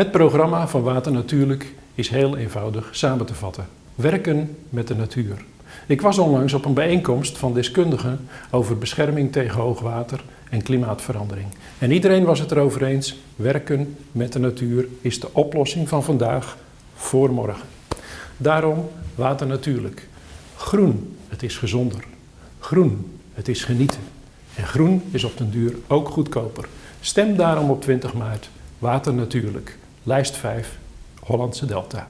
Het programma van Water Natuurlijk is heel eenvoudig samen te vatten. Werken met de natuur. Ik was onlangs op een bijeenkomst van deskundigen over bescherming tegen hoogwater en klimaatverandering. En iedereen was het erover eens, werken met de natuur is de oplossing van vandaag voor morgen. Daarom Water Natuurlijk. Groen, het is gezonder. Groen, het is genieten. En groen is op den duur ook goedkoper. Stem daarom op 20 maart. Water Natuurlijk. Lijst 5, Hollandse Delta.